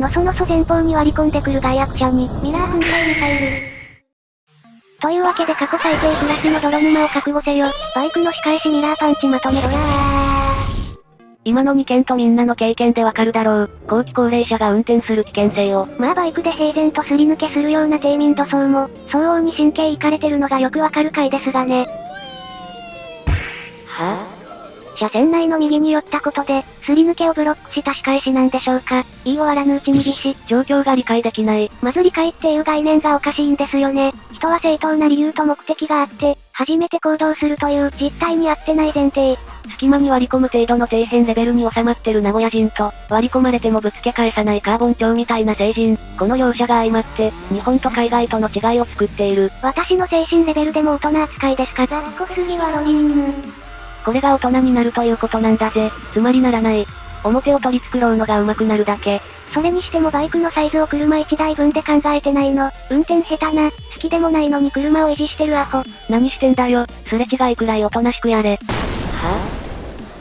のそのそ前方に割り込んでくる外悪者に、ミラー噴射ミサイル。というわけで過去最低クラスの泥沼を覚悟せよ。バイクの仕返しミラーパンチまとめろや今の2件とみんなの経験でわかるだろう。後期高齢者が運転する危険性を。まあバイクで平然とすり抜けするような低民度層も、相応に神経いかれてるのがよくわかる回ですがね。車線内の右に寄ったことで、すり抜けをブロックした仕返しなんでしょうか。言い終わらぬうちにし、状況が理解できない。まず理解っていう概念がおかしいんですよね。人は正当な理由と目的があって、初めて行動するという実態に合ってない前提。隙間に割り込む程度の底辺レベルに収まってる名古屋人と、割り込まれてもぶつけ返さないカーボン調みたいな成人、この両者が相まって、日本と海外との違いを作っている。私の精神レベルでも大人扱いですかざっこすぎはロリン。これが大人になるということなんだぜ。つまりならない。表を取り繕うのが上手くなるだけ。それにしてもバイクのサイズを車1台分で考えてないの。運転下手な、好きでもないのに車を維持してるアホ。何してんだよ、すれ違いくらいおとなしくやれ。は？ぁ、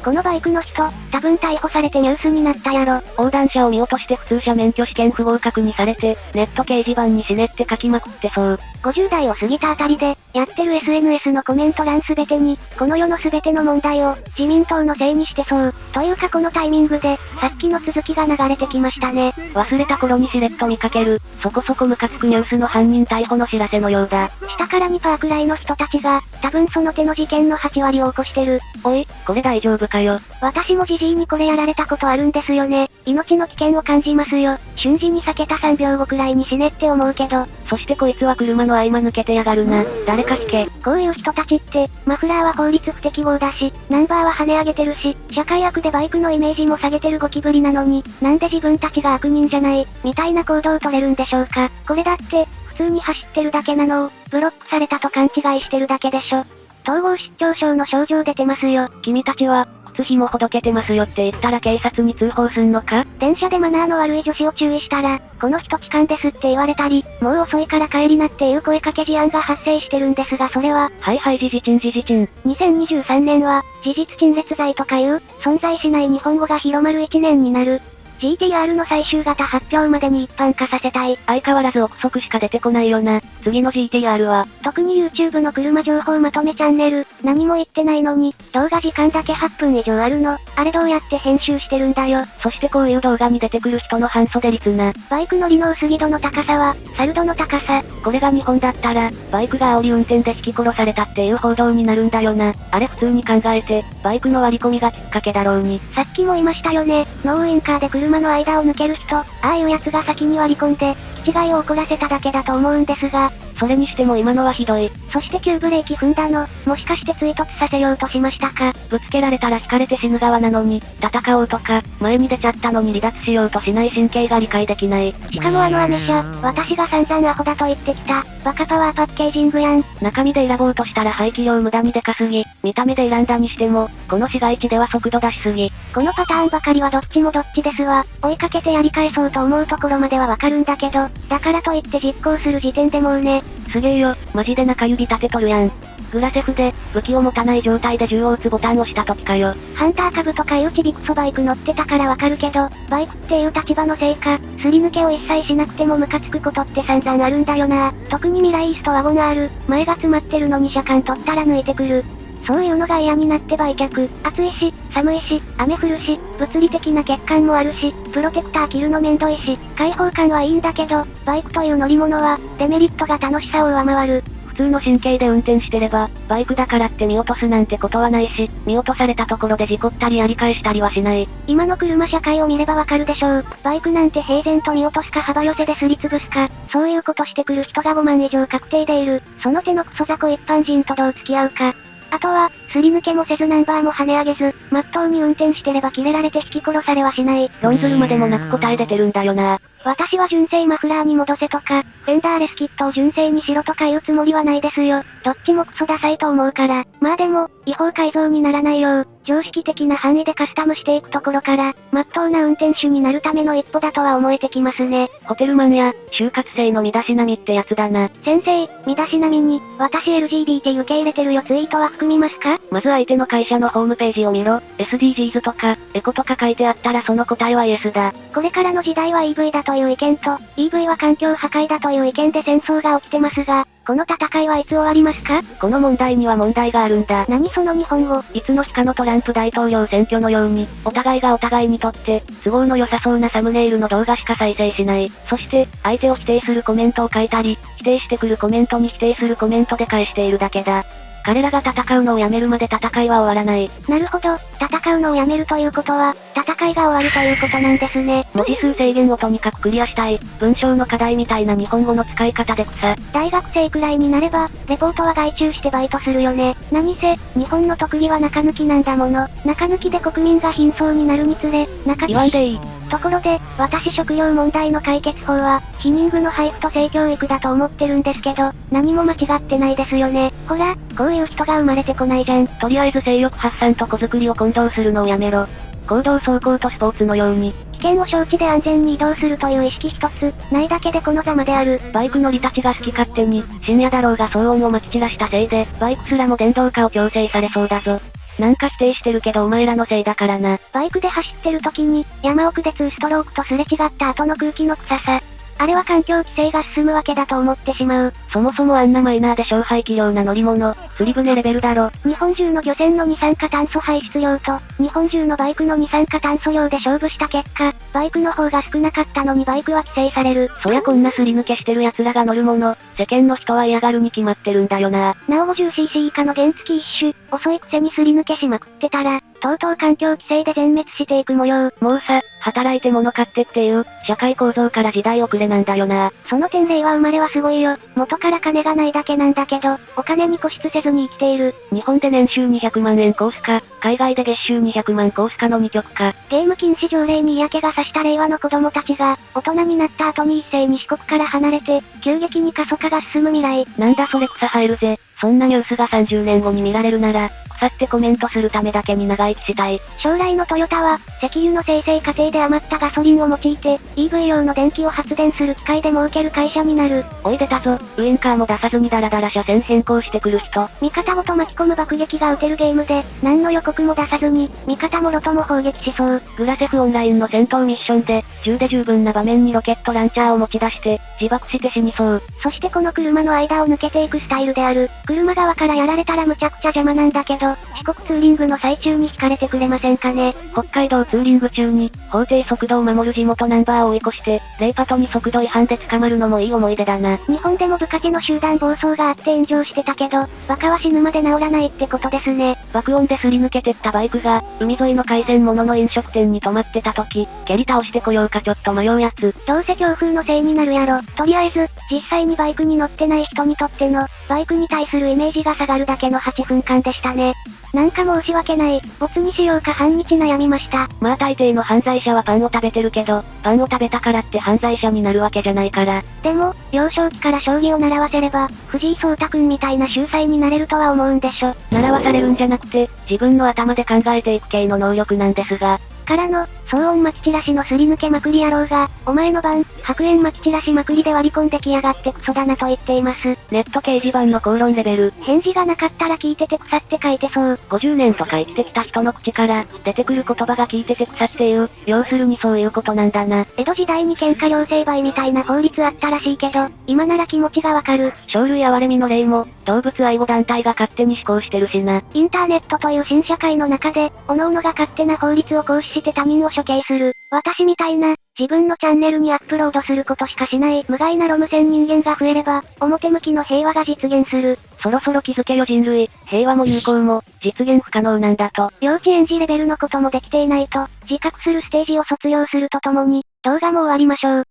あ、このバイクの人、多分逮捕されてニュースになったやろ。横断者を見落として普通車免許試験不合格にされて、ネット掲示板に死ねって書きまくってそう。50代を過ぎたあたりで、やってる SNS のコメント欄すべてに、この世のすべての問題を、自民党のせいにしてそう。というかこのタイミングで、さっきの続きが流れてきましたね。忘れた頃にしれっと見かける、そこそこムカつくニュースの犯人逮捕の知らせのようだ。下から2パーくらいの人たちが、多分その手の事件の8割を起こしてる。おい、これ大丈夫かよ。私もじじいにこれやられたことあるんですよね。命の危険を感じますよ。瞬時に避けた3秒後くらいに死ねって思うけど。そしてこいつは車の合間抜けてやがるな。誰か引け。こういう人たちって、マフラーは法律不適合だし、ナンバーは跳ね上げてるし、社会悪でバイクのイメージも下げてるゴキブリなのに、なんで自分たちが悪人じゃない、みたいな行動を取れるんでしょうか。これだって、普通に走ってるだけなのを、ブロックされたと勘違いしてるだけでしょ。統合失調症の症状出てますよ。君たちは、靴紐ほどけてますよって言ったら警察に通報すんのか？電車でマナーの悪い女子を注意したら、この人痴漢ですって言われたり、もう遅いから帰りなっていう声かけ事案が発生してるんですがそれは、はいはい事実鎮事実鎮。2023年は、事実陳列罪とかいう、存在しない日本語が広まる1年になる。GTR の最終型発表までに一般化させたい。相変わらず憶測しか出てこないよな。次の GTR は。特に YouTube の車情報まとめチャンネル、何も言ってないのに、動画時間だけ8分以上あるの。あれどうやって編集してるんだよ。そしてこういう動画に出てくる人の半袖率な。バイク乗りの薄着度の高さは、サルドの高さ。これが日本だったら、バイクが煽り運転で引き殺されたっていう報道になるんだよな。あれ普通に考えて、バイクの割り込みがきっかけだろうに。さっきも言いましたよね。ノーウインカーで車車の間を抜ける人、ああいう奴が先に割り込んで、気違いを起こらせただけだと思うんですが、それにしても今のはひどい。そして急ブレーキ踏んだの、もしかして追突させようとしましたかぶつけられたら引かれて死ぬ側なのに、戦おうとか、前に出ちゃったのに離脱しようとしない神経が理解できない。しかもあのアメ車、私が散々アホだと言ってきた、バカパワーパッケージングやん。中身で選ぼうとしたら排気量無駄にでかすぎ、見た目で選んだにしても、この市街地では速度出しすぎ。このパターンばかりはどっちもどっちですわ。追いかけてやり返そうと思うところまではわかるんだけど、だからといって実行する時点でもうね。すげえよ、マジで中指立てとるやん。グラセフで、武器を持たない状態で銃を撃つボタンを押した時かよ。ハンター株とかいうちびくそバイク乗ってたからわかるけど、バイクっていう立場のせいか、すり抜けを一切しなくてもムカつくことって散々あるんだよな。特にミライースとワゴン R、前が詰まってるのに車間取ったら抜いてくる。そういうのが嫌になって売却。暑いし、寒いし、雨降るし、物理的な欠陥もあるし、プロテクター着るのめんどいし、開放感はいいんだけど、バイクという乗り物は、デメリットが楽しさを上回る。普通の神経で運転してれば、バイクだからって見落とすなんてことはないし、見落とされたところで事故ったりやり返したりはしない。今の車社会を見ればわかるでしょう。バイクなんて平然と見落とすか幅寄せですりつぶすか、そういうことしてくる人が5万以上確定でいる。その手のクソ雑魚一般人とどう付き合うか。あとは、すり抜けもせずナンバーも跳ね上げず、まっとうに運転してれば切れられて引き殺されはしない。論ずるまでもなく答え出てるんだよな。私は純正マフラーに戻せとか、フェンダーレスキットを純正にしろとか言うつもりはないですよ。どっちもクソダサいと思うから。まあでも、違法改造にならないよう、常識的な範囲でカスタムしていくところから、まっとうな運転手になるための一歩だとは思えてきますね。ホテルマンや、就活生の身だしなみってやつだな。先生、身だしなみに、私 LGBT 受け入れてるよツイートは含みますか？まず相手の会社のホームページを見ろ。SDGs とか、エコとか書いてあったらその答えはイエスだ。これからの時代は EV だとという意見と、EV は環境破壊だという意見で戦争が起きてますが、この戦いはいつ終わりますか？この問題には問題があるんだ。何その日本語？いつの日かのトランプ大統領選挙のように、お互いがお互いにとって、都合の良さそうなサムネイルの動画しか再生しない。そして、相手を否定するコメントを書いたり、否定してくるコメントに否定するコメントで返しているだけだ。彼らが戦うのをやめるまで戦いは終わらない。なるほど、戦うのをやめるということは、戦いが終わるということなんですね。文字数制限をとにかくクリアしたい、文章の課題みたいな日本語の使い方で草。大学生くらいになれば、レポートは外注してバイトするよね。何せ、日本の特技は中抜きなんだもの。中抜きで国民が貧相になるにつれ、中言わんでいい。ところで、私食料問題の解決法は、避妊具の配布と性教育だと思ってるんですけど、何も間違ってないですよね。ほら、こういう人が生まれてこないじゃん。とりあえず性欲発散と子作りを混同するのをやめろ。行動走行とスポーツのように、危険を承知で安全に移動するという意識一つ、ないだけでこのざまである。バイク乗りたちが好き勝手に、深夜だろうが騒音を撒き散らしたせいで、バイクすらも電動化を強制されそうだぞ。なんか否定してるけどお前らのせいだからな。バイクで走ってる時に、山奥で2ストロークとすれ違った後の空気の臭さ。あれは環境規制が進むわけだと思ってしまう。そもそもあんなマイナーで小排気量な乗り物、釣り船レベルだろ。日本中の漁船の二酸化炭素排出量と、日本中のバイクの二酸化炭素量で勝負した結果、バイクの方が少なかったのにバイクは規制される。そりゃこんなすり抜けしてる奴らが乗るもの、世間の人は嫌がるに決まってるんだよな。なお 50cc 以下の原付一種、遅いくせにすり抜けしまくってたら、とうとう環境規制で全滅していく模様。もうさ、働いて物買ってっていう、社会構造から時代遅れなんだよな。その点例は生まれはすごいよ。元から金がないだけなんだけど、お金に固執せずに生きている。日本で年収200万円コースか、海外で月収200万コースかの2極か。ゲーム禁止条例に嫌気がさした令和の子供たちが、大人になった後に一斉に四国から離れて、急激に過疎化が進む未来。なんだそれ草生えるぜ。そんなニュースが30年後に見られるなら、腐ってコメントするためだけに長生きしたい。将来のトヨタは、石油の生成過程で余ったガソリンを用いて、EV 用の電気を発電する機械で儲ける会社になる。おい出たぞ、ウインカーも出さずにダラダラ車線変更してくる人。味方ごと巻き込む爆撃が撃てるゲームで、何の予告も出さずに、味方もろとも砲撃しそう。グラセフオンラインの戦闘ミッションで、銃で十分な場面にロケットランチャーを持ち出して、自爆して死にそう。そしてこの車の間を抜けていくスタイルである。車側からやられたらむちゃくちゃ邪魔なんだけど、四国ツーリングの最中に引かれてくれませんかね。北海道ツーリング中に、法定速度を守る地元ナンバーを追い越して、レイパトに速度違反で捕まるのもいい思い出だな。日本でも部下の集団暴走があって炎上してたけど、バカは死ぬまで治らないってことですね。爆音ですり抜けてったバイクが、海沿いの海鮮物の飲食店に止まってた時、蹴り倒してこようかちょっと迷うやつ。どうせ強風のせいになるやろ。とりあえず、実際にバイクに乗ってない人にとっての、バイクに対するイメージが下がるだけの8分間でしたね。なんか申し訳ない。ボツにしようか半日悩みました。まあ大抵の犯罪者はパンを食べてるけど、パンを食べたからって犯罪者になるわけじゃないから。でも、幼少期から将棋を習わせれば、藤井聡太くんみたいな秀才になれるとは思うんでしょ。習わされるんじゃなくて、自分の頭で考えていく系の能力なんですが。からの、騒音巻き散らしのすり抜けまくり野郎が、お前の番、白煙巻き散らしまくりで割り込んできやがってクソだなと言っています。ネット掲示板の口論レベル。返事がなかったら聞いてて腐って書いてそう。50年とか生きてきた人の口から、出てくる言葉が聞いてて腐っていう、要するにそういうことなんだな。江戸時代に喧嘩両成敗みたいな法律あったらしいけど、今なら気持ちがわかる。生類哀れみの例も、動物愛護団体が勝手に施行してるしな。インターネットという新社会の中で、各々が勝手な法律を行使して他人を処刑する。私みたいな、自分のチャンネルにアップロードすることしかしない無害なロム線人間が増えれば、表向きの平和が実現する。そろそろ気づけよ人類、平和も友好も、実現不可能なんだと。幼稚園児レベルのこともできていないと、自覚するステージを卒業するとともに、動画も終わりましょう。